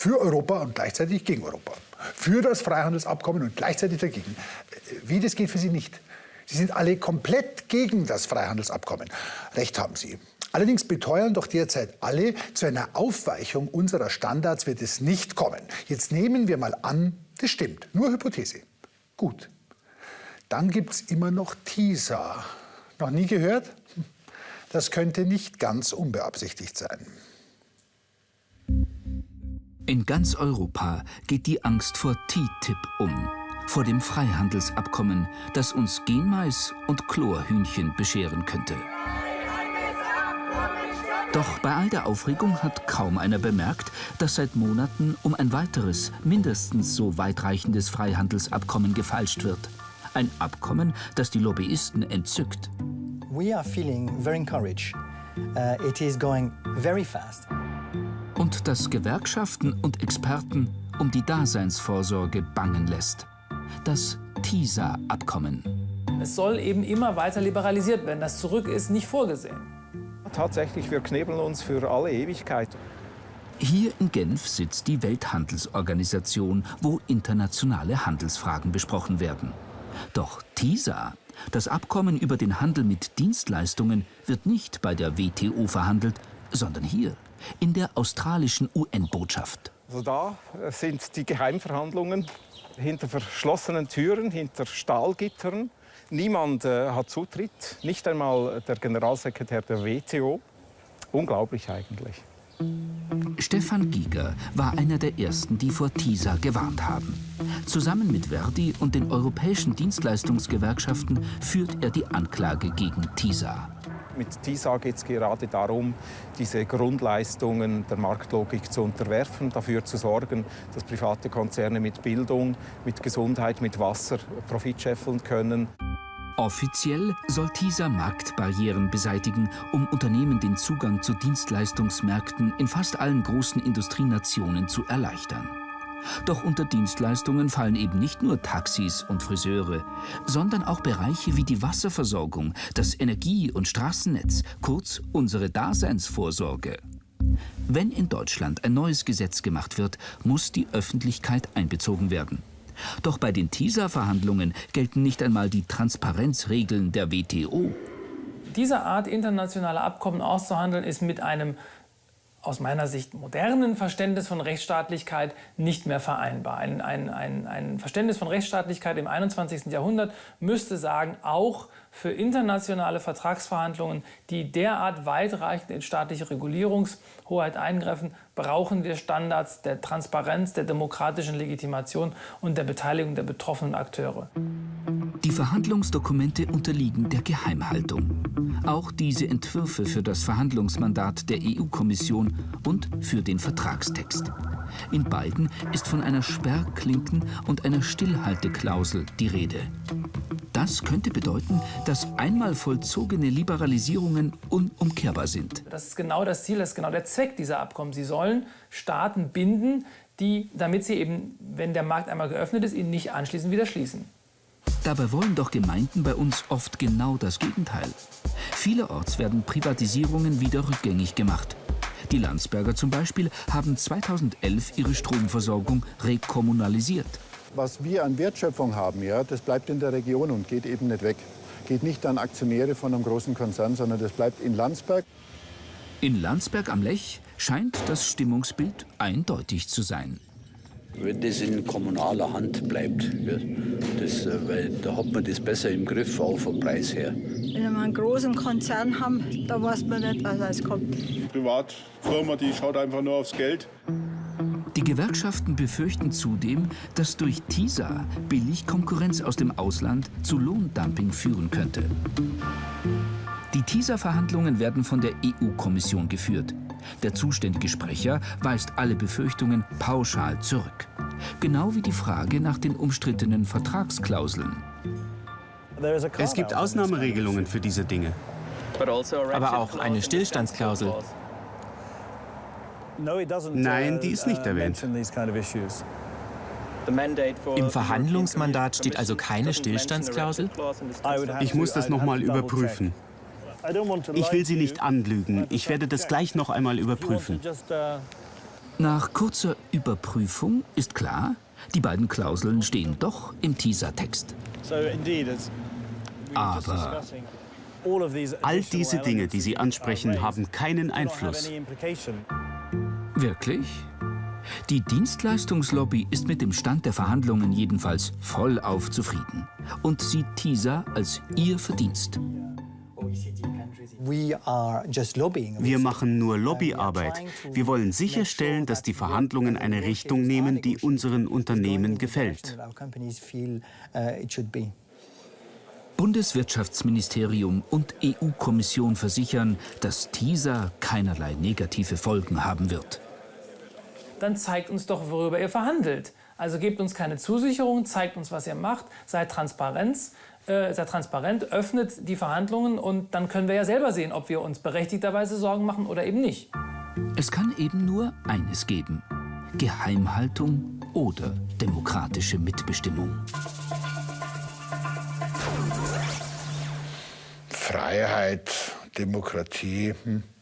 Für Europa und gleichzeitig gegen Europa. Für das Freihandelsabkommen und gleichzeitig dagegen. Wie, das geht für Sie nicht. Sie sind alle komplett gegen das Freihandelsabkommen. Recht haben Sie. Allerdings beteuern doch derzeit alle, zu einer Aufweichung unserer Standards wird es nicht kommen. Jetzt nehmen wir mal an, das stimmt. Nur Hypothese. Gut. Dann gibt es immer noch TISA. Noch nie gehört? Das könnte nicht ganz unbeabsichtigt sein. In ganz Europa geht die Angst vor TTIP um, vor dem Freihandelsabkommen, das uns Genmais und Chlorhühnchen bescheren könnte. Doch bei all der Aufregung hat kaum einer bemerkt, dass seit Monaten um ein weiteres, mindestens so weitreichendes Freihandelsabkommen gefalscht wird. Ein Abkommen, das die Lobbyisten entzückt. We are feeling very encouraged. Uh, it is going very fast. Und das Gewerkschaften und Experten um die Daseinsvorsorge bangen lässt. Das TISA-Abkommen. Es soll eben immer weiter liberalisiert werden. Das Zurück ist nicht vorgesehen. Tatsächlich, wir knebeln uns für alle Ewigkeit. Hier in Genf sitzt die Welthandelsorganisation, wo internationale Handelsfragen besprochen werden. Doch TISA das Abkommen über den Handel mit Dienstleistungen wird nicht bei der WTO verhandelt, sondern hier, in der australischen UN-Botschaft. Also da sind die Geheimverhandlungen hinter verschlossenen Türen, hinter Stahlgittern. Niemand äh, hat Zutritt, nicht einmal der Generalsekretär der WTO. Unglaublich eigentlich. Stefan Giger war einer der ersten, die vor TISA gewarnt haben. Zusammen mit Verdi und den europäischen Dienstleistungsgewerkschaften führt er die Anklage gegen TISA. Mit TISA geht es gerade darum, diese Grundleistungen der Marktlogik zu unterwerfen, dafür zu sorgen, dass private Konzerne mit Bildung, mit Gesundheit, mit Wasser Profit scheffeln können. Offiziell soll TISA Marktbarrieren beseitigen, um Unternehmen den Zugang zu Dienstleistungsmärkten in fast allen großen Industrienationen zu erleichtern. Doch unter Dienstleistungen fallen eben nicht nur Taxis und Friseure, sondern auch Bereiche wie die Wasserversorgung, das Energie- und Straßennetz, kurz unsere Daseinsvorsorge. Wenn in Deutschland ein neues Gesetz gemacht wird, muss die Öffentlichkeit einbezogen werden. Doch bei den TISA-Verhandlungen gelten nicht einmal die Transparenzregeln der WTO. Diese Art internationale Abkommen auszuhandeln ist mit einem aus meiner Sicht modernen Verständnis von Rechtsstaatlichkeit nicht mehr vereinbar. Ein, ein, ein, ein Verständnis von Rechtsstaatlichkeit im 21. Jahrhundert müsste sagen, auch für internationale Vertragsverhandlungen, die derart weitreichend in staatliche Regulierungshoheit eingreifen, brauchen wir Standards der Transparenz, der demokratischen Legitimation und der Beteiligung der betroffenen Akteure. Die Verhandlungsdokumente unterliegen der Geheimhaltung. Auch diese Entwürfe für das Verhandlungsmandat der EU-Kommission und für den Vertragstext. In beiden ist von einer Sperrklinken und einer Stillhalteklausel die Rede. Das könnte bedeuten, dass einmal vollzogene Liberalisierungen unumkehrbar sind. Das ist genau das Ziel, das ist genau der Zweck dieser Abkommen. Sie sollen Staaten binden, die, damit sie eben, wenn der Markt einmal geöffnet ist, ihn nicht anschließend wieder schließen. Dabei wollen doch Gemeinden bei uns oft genau das Gegenteil. Vielerorts werden Privatisierungen wieder rückgängig gemacht. Die Landsberger zum Beispiel haben 2011 ihre Stromversorgung rekommunalisiert. Was wir an Wertschöpfung haben, ja, das bleibt in der Region und geht eben nicht weg. Geht nicht an Aktionäre von einem großen Konzern, sondern das bleibt in Landsberg. In Landsberg am Lech scheint das Stimmungsbild eindeutig zu sein wenn das in kommunaler Hand bleibt. Das, äh, weil da hat man das besser im Griff, auch vom Preis her. Wenn wir einen großen Konzern haben, da weiß man nicht, was alles kommt. Die Privatfirma, die schaut einfach nur aufs Geld. Die Gewerkschaften befürchten zudem, dass durch TISA billig Konkurrenz aus dem Ausland zu Lohndumping führen könnte. Die TISA-Verhandlungen werden von der EU-Kommission geführt. Der zuständige Sprecher weist alle Befürchtungen pauschal zurück. Genau wie die Frage nach den umstrittenen Vertragsklauseln. Es gibt Ausnahmeregelungen für diese Dinge. Aber auch eine Stillstandsklausel. Nein, die ist nicht erwähnt. Im Verhandlungsmandat steht also keine Stillstandsklausel? Ich muss das noch mal überprüfen. Ich will Sie nicht anlügen. Ich werde das gleich noch einmal überprüfen. Nach kurzer Überprüfung ist klar, die beiden Klauseln stehen doch im Teaser-Text. Aber all diese Dinge, die Sie ansprechen, haben keinen Einfluss. Wirklich? Die Dienstleistungslobby ist mit dem Stand der Verhandlungen jedenfalls vollauf zufrieden und sieht TISA als ihr Verdienst. Wir machen nur Lobbyarbeit. Wir wollen sicherstellen, dass die Verhandlungen eine Richtung nehmen, die unseren Unternehmen gefällt. Bundeswirtschaftsministerium und EU-Kommission versichern, dass TISA keinerlei negative Folgen haben wird. Dann zeigt uns doch, worüber ihr verhandelt. Also gebt uns keine Zusicherung, zeigt uns, was ihr macht, seid Transparenz, äh, seid transparent, öffnet die Verhandlungen und dann können wir ja selber sehen, ob wir uns berechtigterweise Sorgen machen oder eben nicht. Es kann eben nur eines geben. Geheimhaltung oder demokratische Mitbestimmung. Freiheit, Demokratie. Hm.